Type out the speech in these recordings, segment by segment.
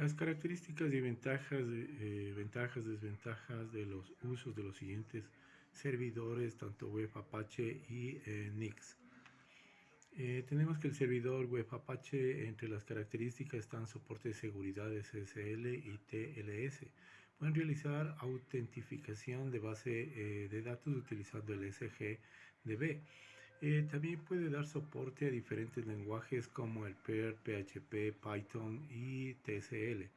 Las características y ventajas, eh, ventajas, desventajas de los usos de los siguientes servidores, tanto web Apache y eh, Nix. Eh, tenemos que el servidor web Apache, entre las características están soporte de seguridad SSL y TLS. Pueden realizar autentificación de base de datos utilizando el SGDB. Eh, también puede dar soporte a diferentes lenguajes como el Perl, PHP, Python y TCL.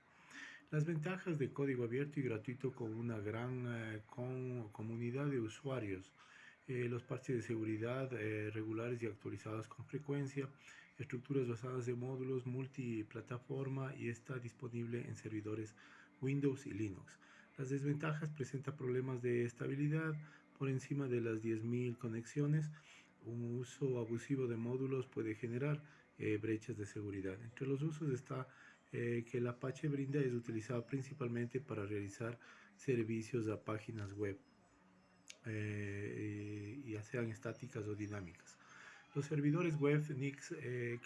Las ventajas de código abierto y gratuito con una gran eh, comunidad de usuarios. Eh, los parches de seguridad regulares y actualizados con frecuencia, estructuras basadas en módulos multiplataforma y está disponible en servidores Windows y Linux. Las desventajas presentan problemas de estabilidad por encima de las 10.000 conexiones, un uso abusivo de módulos puede generar eh, brechas de seguridad. Entre los usos está eh, que el Apache brinda es utilizado principalmente para realizar servicios a páginas web, eh, ya sean estáticas o dinámicas. Los servidores web Nix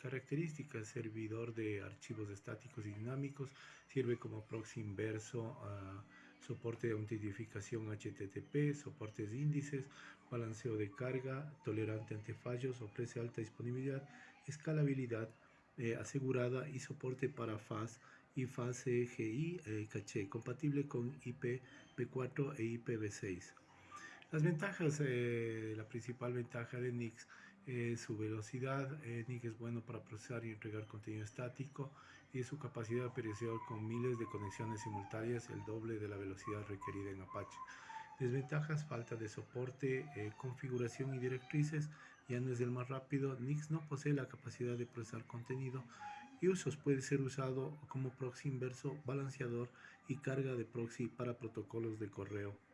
características, servidor de archivos estáticos y dinámicos, sirve como proxy inverso a soporte de autentificación HTTP, soportes de índices, balanceo de carga, tolerante ante fallos, ofrece alta disponibilidad, escalabilidad eh, asegurada y soporte para FAS y FAS CGI eh, caché, compatible con IPv4 e IPv6. Las ventajas, eh, la principal ventaja de Nix es su velocidad. Eh, Nix es bueno para procesar y entregar contenido estático y su capacidad operacional con miles de conexiones simultáneas, el doble de la velocidad requerida en Apache. Desventajas, falta de soporte, eh, configuración y directrices, ya no es el más rápido. Nix no posee la capacidad de procesar contenido y usos puede ser usado como proxy inverso, balanceador y carga de proxy para protocolos de correo.